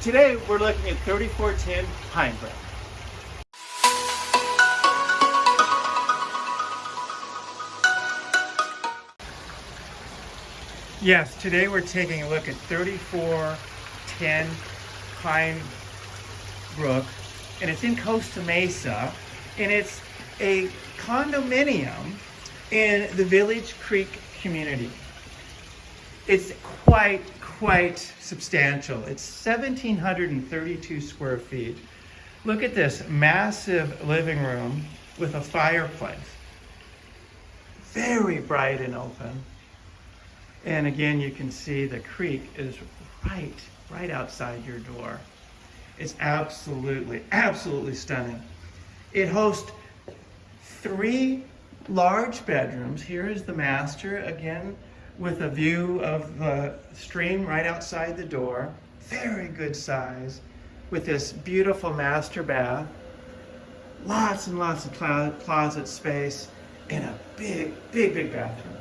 today we're looking at 3410 Pine Pinebrook. Yes, today we're taking a look at 3410 Pine Brook, and it's in Costa Mesa, and it's a condominium in the Village Creek community. It's quite, quite substantial. It's 1,732 square feet. Look at this massive living room with a fireplace. Very bright and open. And again, you can see the creek is right, right outside your door. It's absolutely, absolutely stunning. It hosts three large bedrooms. Here is the master, again, with a view of the stream right outside the door. Very good size, with this beautiful master bath. Lots and lots of closet space, and a big, big, big bathroom.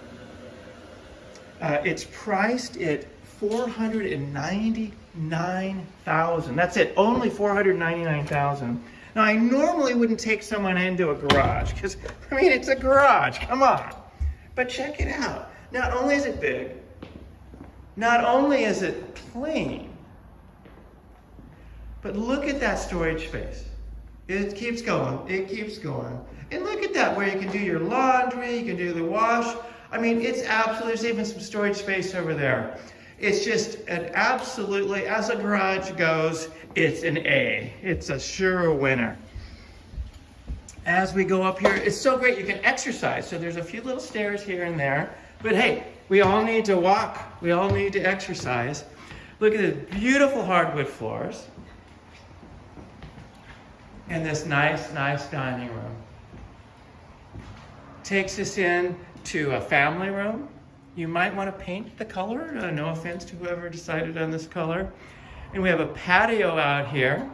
Uh, it's priced at 499,000. That's it, only 499,000. Now I normally wouldn't take someone into a garage because I mean it's a garage, come on. But check it out. Not only is it big, not only is it clean, but look at that storage space. It keeps going, it keeps going. And look at that, where you can do your laundry, you can do the wash. I mean, it's absolutely, there's even some storage space over there. It's just an absolutely, as a garage goes, it's an A. It's a sure winner. As we go up here, it's so great, you can exercise. So there's a few little stairs here and there, but hey, we all need to walk. We all need to exercise. Look at the beautiful hardwood floors. And this nice, nice dining room. Takes us in to a family room. You might want to paint the color. Uh, no offense to whoever decided on this color. And we have a patio out here.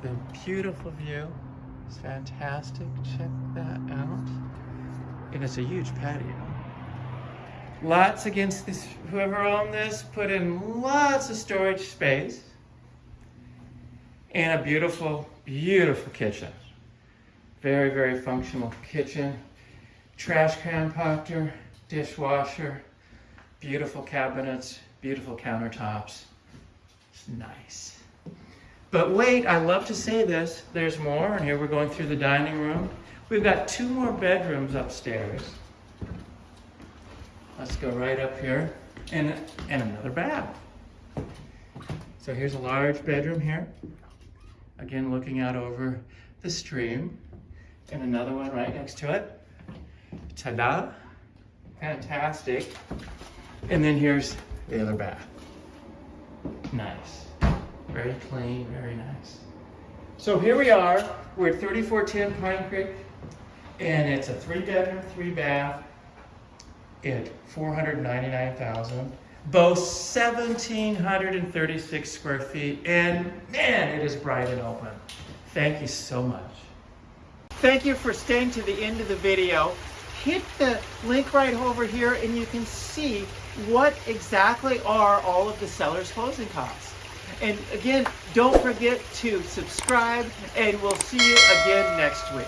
The beautiful view. It's fantastic. Check that out. And it's a huge patio. Lots against this, whoever owned this, put in lots of storage space. And a beautiful, beautiful kitchen. Very, very functional kitchen trash compactor, dishwasher, beautiful cabinets, beautiful countertops. It's nice. But wait, I love to say this, there's more, and here we're going through the dining room. We've got two more bedrooms upstairs. Let's go right up here, and, and another bath. So here's a large bedroom here. Again, looking out over the stream, and another one right next to it. Ta-da! Fantastic. And then here's the other bath. Nice. Very clean, very nice. So here we are. We're at 3410 Pine Creek, and it's a three bedroom, three bath at 499,000. Both 1,736 square feet, and man, it is bright and open. Thank you so much. Thank you for staying to the end of the video hit the link right over here and you can see what exactly are all of the seller's closing costs. And again, don't forget to subscribe and we'll see you again next week.